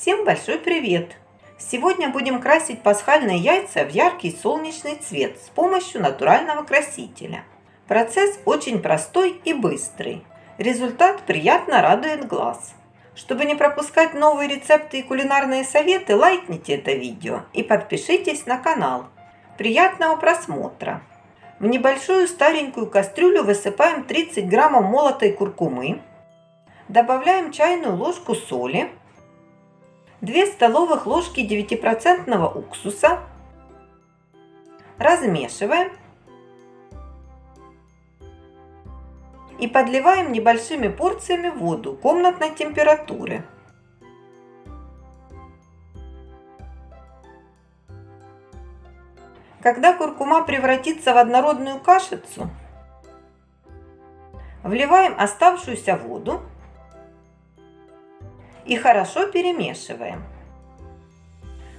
Всем большой привет! Сегодня будем красить пасхальные яйца в яркий солнечный цвет с помощью натурального красителя. Процесс очень простой и быстрый. Результат приятно радует глаз. Чтобы не пропускать новые рецепты и кулинарные советы, лайкните это видео и подпишитесь на канал. Приятного просмотра! В небольшую старенькую кастрюлю высыпаем 30 граммов молотой куркумы, добавляем чайную ложку соли, 2 столовых ложки 9% уксуса, размешиваем. И подливаем небольшими порциями воду комнатной температуры. Когда куркума превратится в однородную кашицу, вливаем оставшуюся воду и хорошо перемешиваем.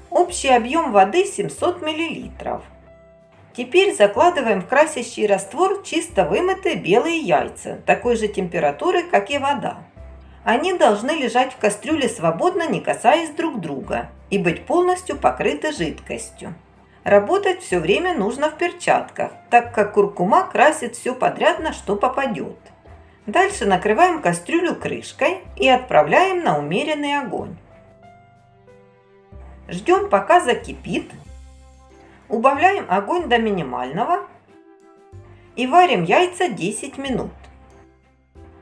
Общий объем воды 700 мл. Теперь закладываем в красящий раствор чисто вымытые белые яйца, такой же температуры, как и вода. Они должны лежать в кастрюле свободно, не касаясь друг друга, и быть полностью покрыты жидкостью. Работать все время нужно в перчатках, так как куркума красит все подряд, на что попадет. Дальше накрываем кастрюлю крышкой и отправляем на умеренный огонь. Ждем пока закипит. Убавляем огонь до минимального и варим яйца 10 минут.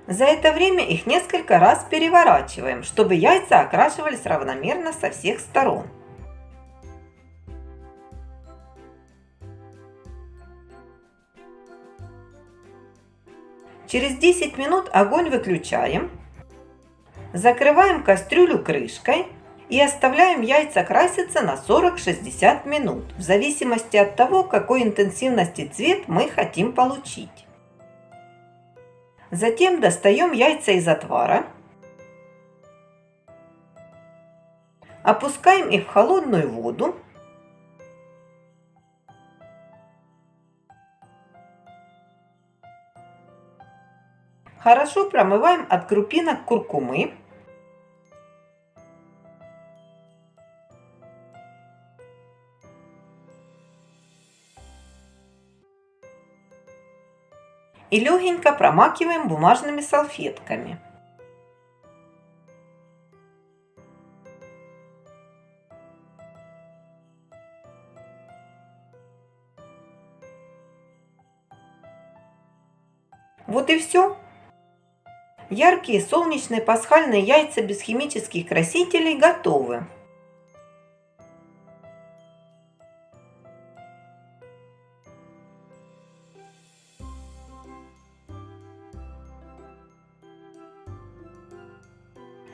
За это время их несколько раз переворачиваем, чтобы яйца окрашивались равномерно со всех сторон. Через 10 минут огонь выключаем. Закрываем кастрюлю крышкой и оставляем яйца краситься на 40-60 минут, в зависимости от того, какой интенсивности цвет мы хотим получить. Затем достаем яйца из отвара, опускаем их в холодную воду Хорошо промываем от крупинок куркумы. И легенько промакиваем бумажными салфетками. Вот и все. Яркие солнечные пасхальные яйца без химических красителей готовы.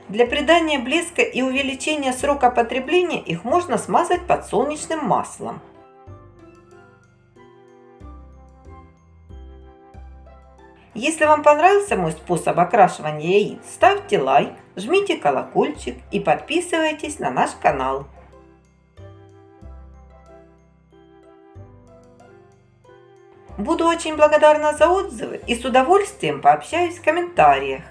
Для придания блеска и увеличения срока потребления их можно смазать подсолнечным маслом. Если вам понравился мой способ окрашивания яиц, ставьте лайк, жмите колокольчик и подписывайтесь на наш канал. Буду очень благодарна за отзывы и с удовольствием пообщаюсь в комментариях.